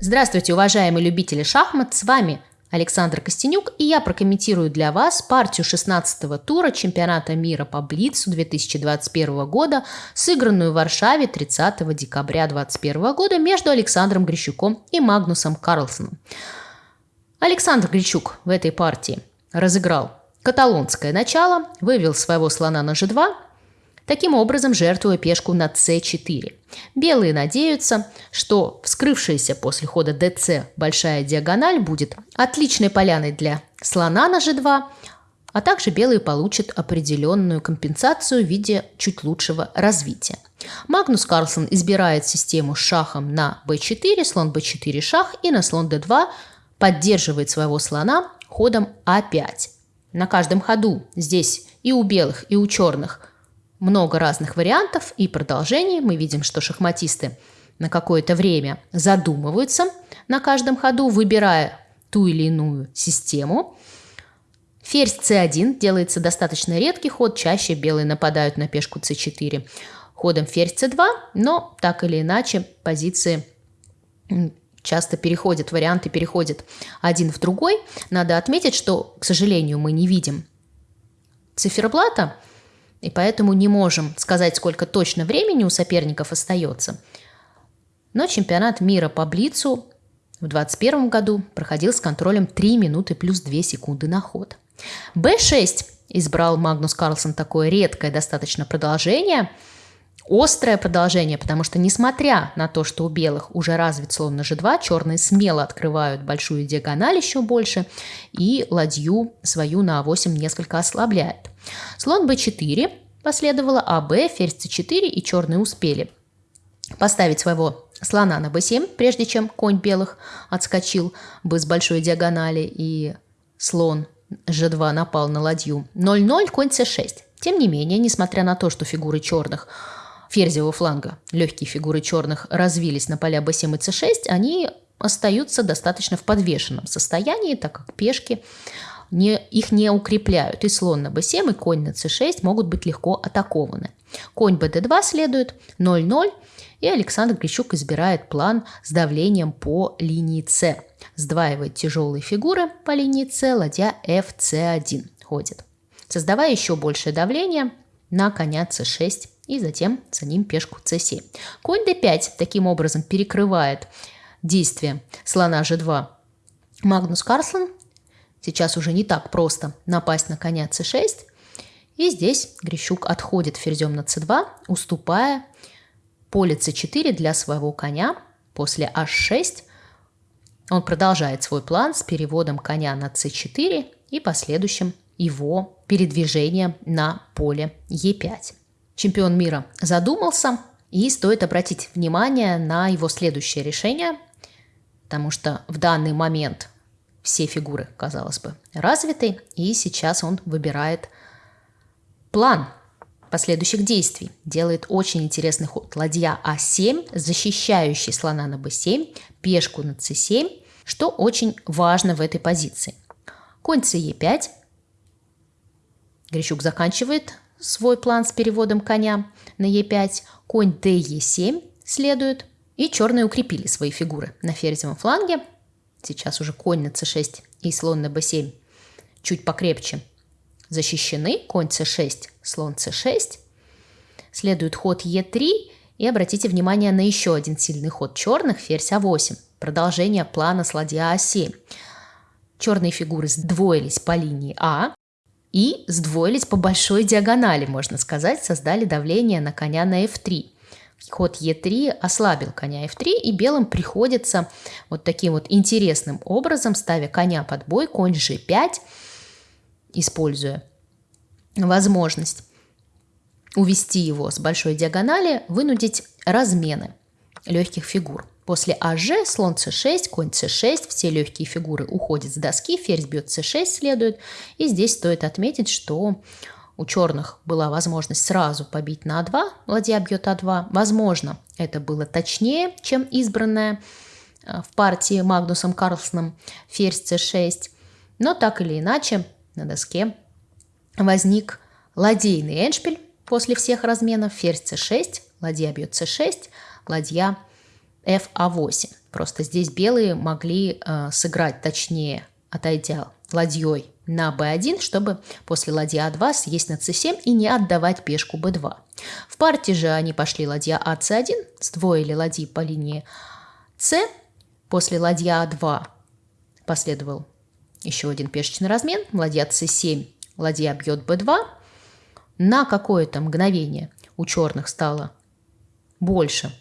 Здравствуйте, уважаемые любители шахмат, с вами Александр Костенюк, и я прокомментирую для вас партию 16-го тура чемпионата мира по Блицу 2021 года, сыгранную в Варшаве 30 декабря 2021 года между Александром Грищуком и Магнусом Карлсоном. Александр Грищук в этой партии разыграл каталонское начало, вывел своего слона на g2, таким образом жертвуя пешку на c4. Белые надеются, что вскрывшаяся после хода dc большая диагональ будет отличной поляной для слона на g2, а также белые получат определенную компенсацию в виде чуть лучшего развития. Магнус Карлсон избирает систему с шахом на b4, слон b4 шах и на слон d2 поддерживает своего слона ходом а5. На каждом ходу здесь и у белых, и у черных много разных вариантов и продолжений. Мы видим, что шахматисты на какое-то время задумываются на каждом ходу, выбирая ту или иную систему. Ферзь c1 делается достаточно редкий ход, чаще белые нападают на пешку c4 ходом ферзь c2, но так или иначе позиции часто переходят, варианты переходят один в другой. Надо отметить, что, к сожалению, мы не видим циферблата, и поэтому не можем сказать, сколько точно времени у соперников остается. Но чемпионат мира по Блицу в 2021 году проходил с контролем 3 минуты плюс 2 секунды на ход. Б6 избрал Магнус Карлсон такое редкое достаточно продолжение, острое продолжение, потому что несмотря на то, что у белых уже развит слон на g2, черные смело открывают большую диагональ еще больше и ладью свою на а8 несколько ослабляет. Слон b4 последовало АБ, ферзь c4 и черные успели поставить своего слона на b7, прежде чем конь белых отскочил бы с большой диагонали и слон g2 напал на ладью. 0-0, конь c6. Тем не менее, несмотря на то, что фигуры черных ферзевого фланга, легкие фигуры черных развились на поля b7 и c6, они остаются достаточно в подвешенном состоянии, так как пешки не, их не укрепляют. И слон на b7, и конь на c6 могут быть легко атакованы. Конь bd2 следует 0-0, и Александр Грищук избирает план с давлением по линии c. Сдваивает тяжелые фигуры по линии c, ладья fc1 ходит. Создавая еще большее давление на коня c6 и затем за ним пешку c7. Конь d5 таким образом перекрывает действие слона g2. Магнус Карлсон Сейчас уже не так просто напасть на коня c6. И здесь Грищук отходит ферзем на c2, уступая поле c4 для своего коня. После h6 он продолжает свой план с переводом коня на c4 и последующим его передвижением на поле e5. Чемпион мира задумался, и стоит обратить внимание на его следующее решение, потому что в данный момент все фигуры, казалось бы, развиты, и сейчас он выбирает план последующих действий. Делает очень интересный ход. Ладья А7, защищающий слона на Б7, пешку на С7, что очень важно в этой позиции. Конь С5. Грищук заканчивает свой план с переводом коня на Е5. Конь ДЕ7 следует. И черные укрепили свои фигуры на ферзевом фланге. Сейчас уже конь на c6 и слон на b7 чуть покрепче защищены. Конь c6, слон c6. Следует ход e3. И обратите внимание на еще один сильный ход черных, ферзь а8. Продолжение плана с ладья а7. Черные фигуры сдвоились по линии А и сдвоились по большой диагонали, можно сказать, создали давление на коня на f3 ход Е3 ослабил коня F3, и белым приходится вот таким вот интересным образом, ставя коня под бой, конь G5, используя возможность увести его с большой диагонали, вынудить размены легких фигур. После АЖ слон c6, конь c6, все легкие фигуры уходят с доски, ферзь бьет c6 следует. И здесь стоит отметить, что у черных была возможность сразу побить на А2, ладья бьет А2. Возможно, это было точнее, чем избранное э, в партии Магнусом Карлсоном ферзь c6. Но так или иначе на доске возник ладейный эншпиль после всех разменов. Ферзь c6, ладья бьет c6, ладья f8. Просто здесь белые могли э, сыграть точнее, отойдя ладьей на b1, чтобы после ладья а2 съесть на c7 и не отдавать пешку b2. В партии же они пошли ладья а c1, сдвоили ладьи по линии c, после ладья а2 последовал еще один пешечный размен, ладья c7, ладья бьет b2. На какое-то мгновение у черных стало больше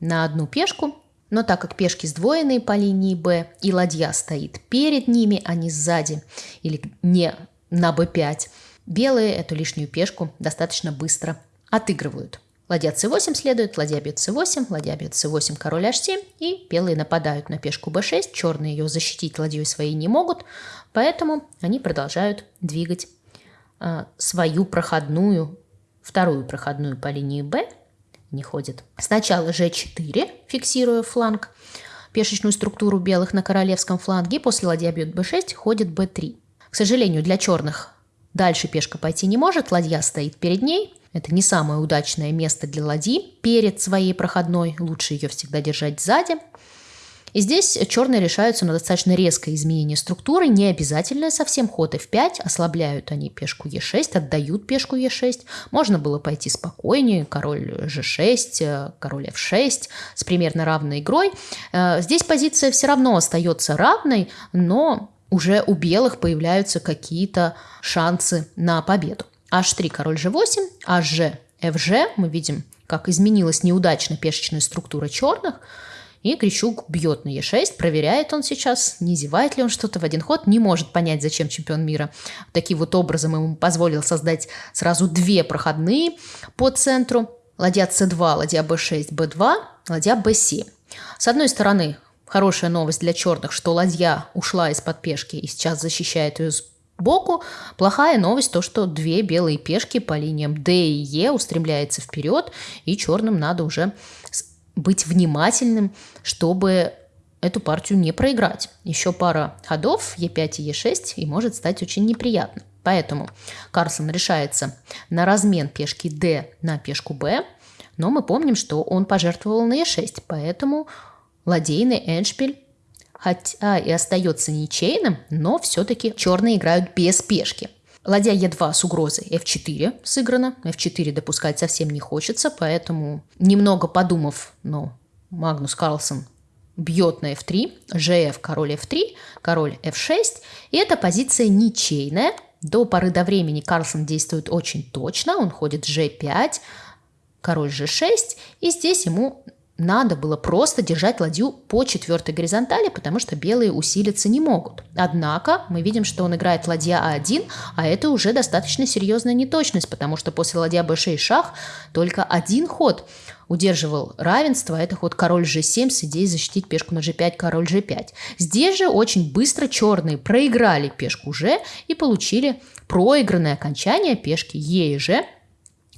на одну пешку, но так как пешки сдвоенные по линии b и ладья стоит перед ними, а не сзади или не на b5, белые эту лишнюю пешку достаточно быстро отыгрывают. Ладья c8 следует, ладья бьет c8, ладья бьет c8, король h7, и белые нападают на пешку b6, черные ее защитить ладьей своей не могут, поэтому они продолжают двигать э, свою проходную, вторую проходную по линии b, не ходит. Сначала g4, фиксируя фланг, пешечную структуру белых на королевском фланге, после ладья бьет b6, ходит b3. К сожалению, для черных дальше пешка пойти не может, ладья стоит перед ней, это не самое удачное место для ладьи перед своей проходной, лучше ее всегда держать сзади. И здесь черные решаются на достаточно резкое изменение структуры, не обязательное совсем ход f5, ослабляют они пешку e6, отдают пешку e6. Можно было пойти спокойнее, король g6, король f6 с примерно равной игрой. Э, здесь позиция все равно остается равной, но уже у белых появляются какие-то шансы на победу h3, король g8, hg, fg. Мы видим, как изменилась неудачно пешечная структура черных. И Грищук бьет на e6, проверяет он сейчас, не зевает ли он что-то в один ход, не может понять, зачем чемпион мира таким вот образом ему позволил создать сразу две проходные по центру. Ладья c2, ладья b6, b2, ладья b7. С одной стороны, хорошая новость для черных, что ладья ушла из-под пешки и сейчас защищает ее с боку. Плохая новость то, что две белые пешки по линиям D и E устремляются вперед, и черным надо уже быть внимательным, чтобы эту партию не проиграть. Еще пара ходов E5 и E6 и может стать очень неприятно. Поэтому Карлсон решается на размен пешки D на пешку B, но мы помним, что он пожертвовал на E6, поэтому ладейный эндшпиль хотя и остается ничейным, но все-таки черные играют без пешки. Ладья Е2 с угрозой F4 сыграна. F4 допускать совсем не хочется, поэтому, немного подумав, но Магнус Карлсон бьет на F3, ЖФ король F3, король F6, и эта позиция ничейная. До поры до времени Карлсон действует очень точно, он ходит G5, король G6, и здесь ему надо было просто держать ладью по четвертой горизонтали, потому что белые усилиться не могут. Однако мы видим, что он играет ладья А1, а это уже достаточно серьезная неточность, потому что после ладья Б6 шах только один ход удерживал равенство, а это ход король G7 с идеей защитить пешку на G5, король G5. Здесь же очень быстро черные проиграли пешку G и получили проигранное окончание пешки Е и G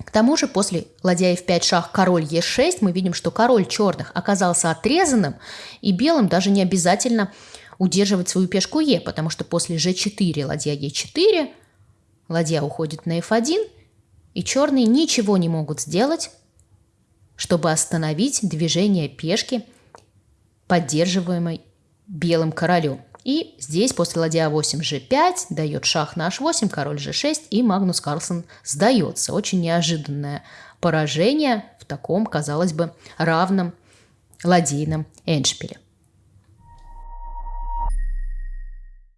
к тому же после ладья f5 шах король e6 мы видим, что король черных оказался отрезанным, и белым даже не обязательно удерживать свою пешку e, потому что после g4 ладья e4, ладья уходит на f1, и черные ничего не могут сделать, чтобы остановить движение пешки, поддерживаемой белым королем. И здесь после ладья 8 g5 дает шах на h8, король g6 и Магнус Карлсон сдается. Очень неожиданное поражение в таком, казалось бы, равном ладейном эндшпиле.